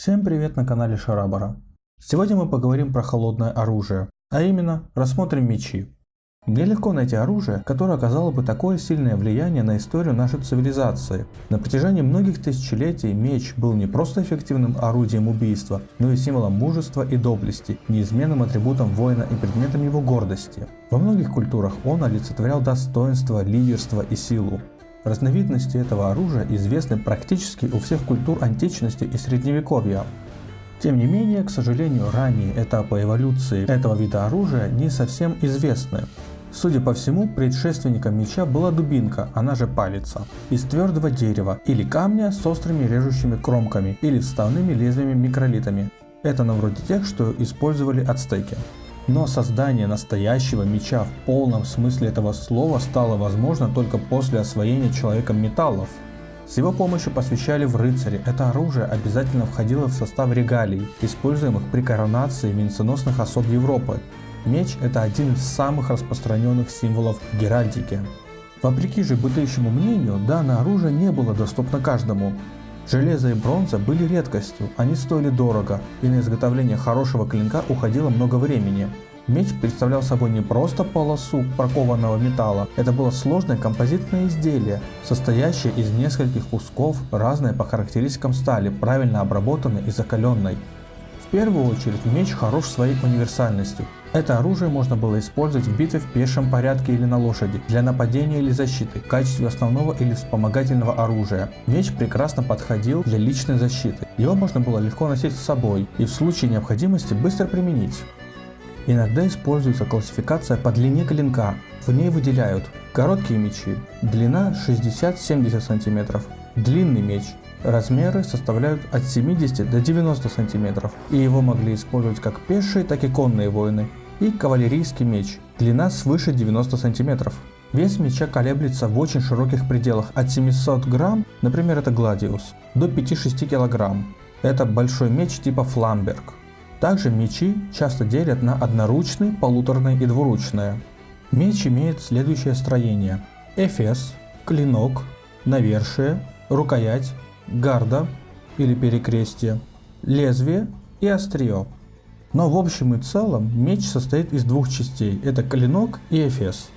Всем привет на канале Шарабара. Сегодня мы поговорим про холодное оружие, а именно рассмотрим мечи. Мне легко найти оружие, которое оказало бы такое сильное влияние на историю нашей цивилизации. На протяжении многих тысячелетий меч был не просто эффективным орудием убийства, но и символом мужества и доблести, неизменным атрибутом воина и предметом его гордости. Во многих культурах он олицетворял достоинство, лидерство и силу. Разновидности этого оружия известны практически у всех культур античности и средневековья. Тем не менее, к сожалению, ранние этапы эволюции этого вида оружия не совсем известны. Судя по всему, предшественником меча была дубинка, она же палица, из твердого дерева или камня с острыми режущими кромками или вставными лезвиями микролитами. Это на вроде тех, что использовали ацтеки. Но создание настоящего меча в полном смысле этого слова стало возможно только после освоения человеком металлов. С его помощью посвящали в рыцари. Это оружие обязательно входило в состав регалий, используемых при коронации венценосных особ Европы. Меч – это один из самых распространенных символов геральдики. Вопреки же бытующему мнению, данное оружие не было доступно каждому. Железо и бронза были редкостью, они стоили дорого, и на изготовление хорошего клинка уходило много времени. Меч представлял собой не просто полосу прокованного металла, это было сложное композитное изделие, состоящее из нескольких кусков, разной по характеристикам стали, правильно обработанной и закаленной. Первую очередь меч хорош своей универсальностью. Это оружие можно было использовать в битве в пешем порядке или на лошади, для нападения или защиты, в качестве основного или вспомогательного оружия. Меч прекрасно подходил для личной защиты. Его можно было легко носить с собой и в случае необходимости быстро применить. Иногда используется классификация по длине клинка. В ней выделяют короткие мечи, длина 60-70 см, длинный меч, Размеры составляют от 70 до 90 см, и его могли использовать как пешие, так и конные воины. И кавалерийский меч, длина свыше 90 см. Вес меча колеблется в очень широких пределах от 700 грамм, например это Гладиус, до 5-6 килограмм. Это большой меч типа Фламберг. Также мечи часто делят на одноручные, полуторные и двуручные. Меч имеет следующее строение. Эфес, клинок, навершие, рукоять, гарда или перекрестие, лезвие и острие. Но в общем и целом меч состоит из двух частей, это клинок и эфес.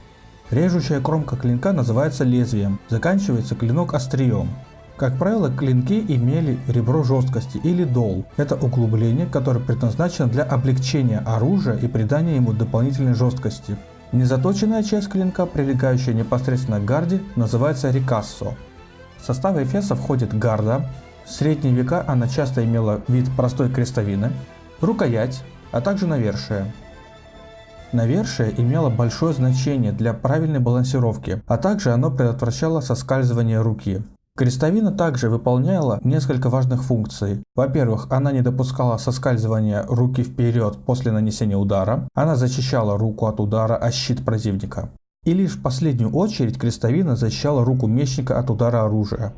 Режущая кромка клинка называется лезвием, заканчивается клинок острием. Как правило, клинки имели ребро жесткости или дол. Это углубление, которое предназначено для облегчения оружия и придания ему дополнительной жесткости. Незаточенная часть клинка, прилегающая непосредственно к гарде, называется рикассо. В состав Эфеса входит гарда, в средние века она часто имела вид простой крестовины, рукоять, а также навершие. Навершие имело большое значение для правильной балансировки, а также оно предотвращало соскальзывание руки. Крестовина также выполняла несколько важных функций. Во-первых, она не допускала соскальзывания руки вперед после нанесения удара, она защищала руку от удара о щит противника. И лишь в последнюю очередь крестовина защищала руку мечника от удара оружия.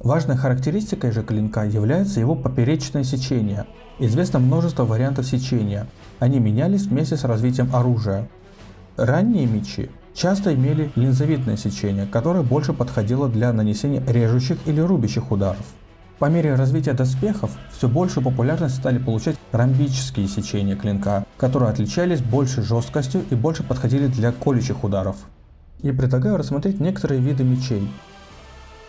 Важной характеристикой же клинка является его поперечное сечение. Известно множество вариантов сечения. Они менялись вместе с развитием оружия. Ранние мечи часто имели линзовидное сечение, которое больше подходило для нанесения режущих или рубящих ударов. По мере развития доспехов все большую популярность стали получать ромбические сечения клинка, которые отличались большей жесткостью и больше подходили для колющих ударов. И предлагаю рассмотреть некоторые виды мечей.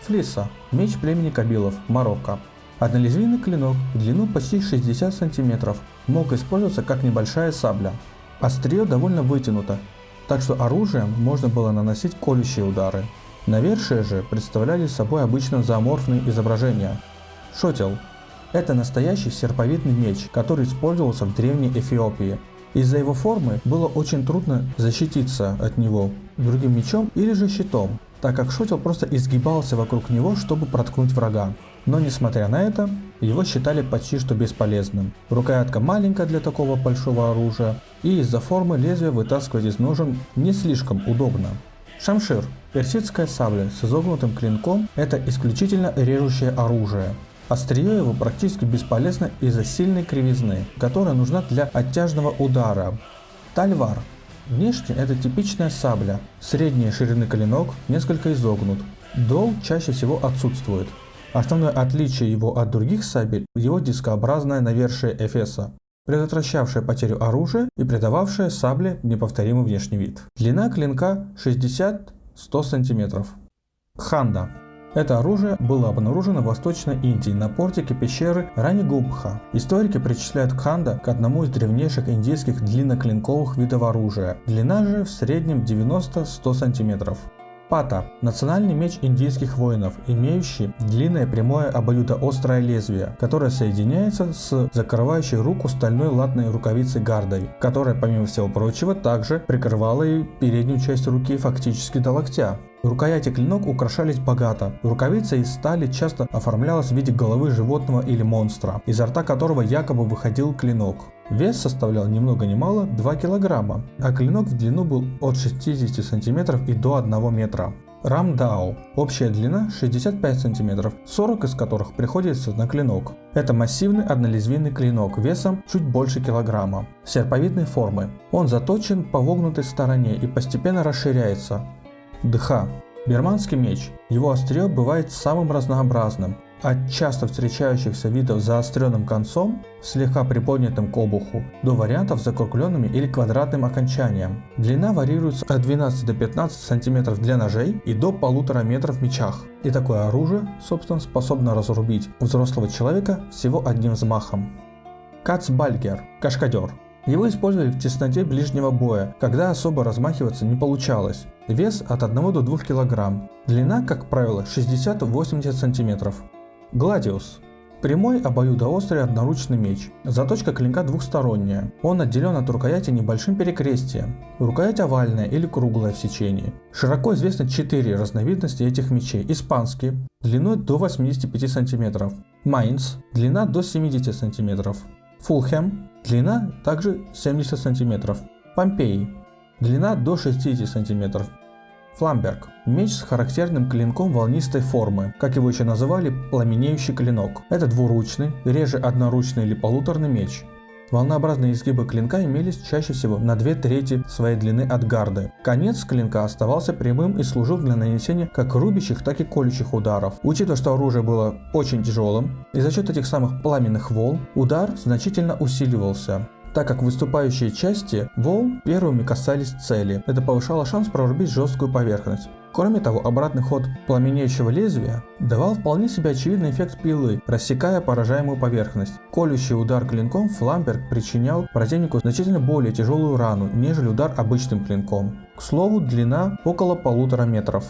Флиса – меч племени Кабилов, Марокко. Однолезвийный клинок длину почти 60 см, мог использоваться как небольшая сабля. Острие довольно вытянуто, так что оружием можно было наносить колющие удары. Навершие же представляли собой обычно зооморфные изображения, Шотел – это настоящий серповидный меч, который использовался в древней Эфиопии. Из-за его формы было очень трудно защититься от него другим мечом или же щитом, так как шотел просто изгибался вокруг него, чтобы проткнуть врага. Но несмотря на это, его считали почти что бесполезным. Рукоятка маленькая для такого большого оружия, и из-за формы лезвия вытаскивать из ножен не слишком удобно. Шамшир – персидская сабля с изогнутым клинком – это исключительно режущее оружие. Острие его практически бесполезно из-за сильной кривизны, которая нужна для оттяжного удара. Тальвар. Внешне это типичная сабля. Средней ширины клинок несколько изогнут. Дол чаще всего отсутствует. Основное отличие его от других сабель – его дискообразное навершие эфеса, предотвращавшее потерю оружия и придававшее сабле неповторимый внешний вид. Длина клинка 60-100 см. Ханда это оружие было обнаружено в Восточной Индии на портике пещеры Ранигубха. Историки причисляют Кханда к одному из древнейших индийских длинноклинковых видов оружия. Длина же в среднем 90-100 см. Пата – национальный меч индийских воинов, имеющий длинное прямое обоюдоострое лезвие, которое соединяется с закрывающей руку стальной латной рукавицей гардой, которая, помимо всего прочего, также прикрывала и переднюю часть руки фактически до локтя. Рукояти клинок украшались богато. Рукавица из стали часто оформлялась в виде головы животного или монстра, изо рта которого якобы выходил клинок. Вес составлял ни много ни мало 2 килограмма, а клинок в длину был от 60 сантиметров и до 1 метра. Рамдао. Общая длина 65 см, 40 из которых приходится на клинок. Это массивный однолезвийный клинок весом чуть больше килограмма, серповидной формы. Он заточен по вогнутой стороне и постепенно расширяется. Дха. Бирманский меч. Его острие бывает самым разнообразным, от часто встречающихся видов заостренным концом, слегка приподнятым к обуху, до вариантов с закругленными или квадратным окончанием. Длина варьируется от 12 до 15 см для ножей и до полутора метров в мечах. И такое оружие, собственно, способно разрубить взрослого человека всего одним взмахом. Кацбальгер – кашкадер. Его использовали в тесноте ближнего боя, когда особо размахиваться не получалось. Вес от 1 до 2 кг. Длина, как правило, 60-80 см. Гладиус. Прямой обоюдоострый одноручный меч. Заточка клинка двухсторонняя. Он отделен от рукояти небольшим перекрестием. Рукоять овальная или круглая в сечении. Широко известны четыре разновидности этих мечей. Испанский, длиной до 85 см. Майнц, длина до 70 см. Фулхэм, длина также 70 см. Помпеи, длина до 60 см. Фламберг – меч с характерным клинком волнистой формы, как его еще называли пламенеющий клинок. Это двуручный, реже одноручный или полуторный меч. Волнообразные изгибы клинка имелись чаще всего на две трети своей длины от гарды. Конец клинка оставался прямым и служил для нанесения как рубящих, так и колющих ударов. Учитывая, что оружие было очень тяжелым, и за счет этих самых пламенных волн удар значительно усиливался так как выступающие части волн первыми касались цели. Это повышало шанс прорубить жесткую поверхность. Кроме того, обратный ход пламенеющего лезвия давал вполне себе очевидный эффект пилы, рассекая поражаемую поверхность. Колющий удар клинком Фламберг причинял противнику значительно более тяжелую рану, нежели удар обычным клинком. К слову, длина около полутора метров.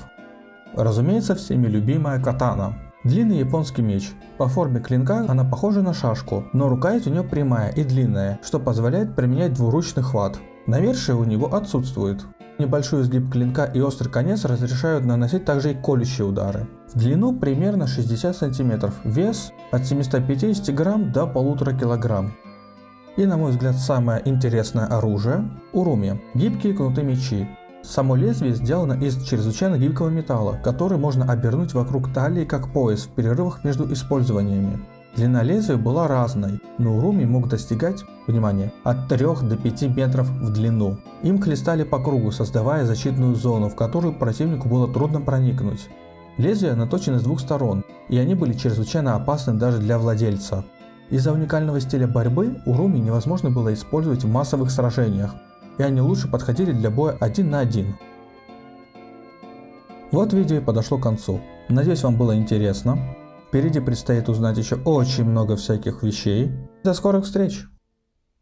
Разумеется, всеми любимая катана. Длинный японский меч. По форме клинка она похожа на шашку, но рукоять у нее прямая и длинная, что позволяет применять двуручный хват. Навершие у него отсутствует. Небольшой изгиб клинка и острый конец разрешают наносить также и колющие удары. В длину примерно 60 см, вес от 750 грамм до 1,5 кг. И на мой взгляд самое интересное оружие – уруми – гибкие кнутые мечи. Само лезвие сделано из чрезвычайно гибкого металла, который можно обернуть вокруг талии как пояс в перерывах между использованиями. Длина лезвия была разной, но Уруми мог достигать, внимание, от 3 до 5 метров в длину. Им хлестали по кругу, создавая защитную зону, в которую противнику было трудно проникнуть. Лезвия наточены с двух сторон, и они были чрезвычайно опасны даже для владельца. Из-за уникального стиля борьбы Уруми невозможно было использовать в массовых сражениях, и они лучше подходили для боя один на один. Вот видео и подошло к концу. Надеюсь вам было интересно. Впереди предстоит узнать еще очень много всяких вещей. До скорых встреч!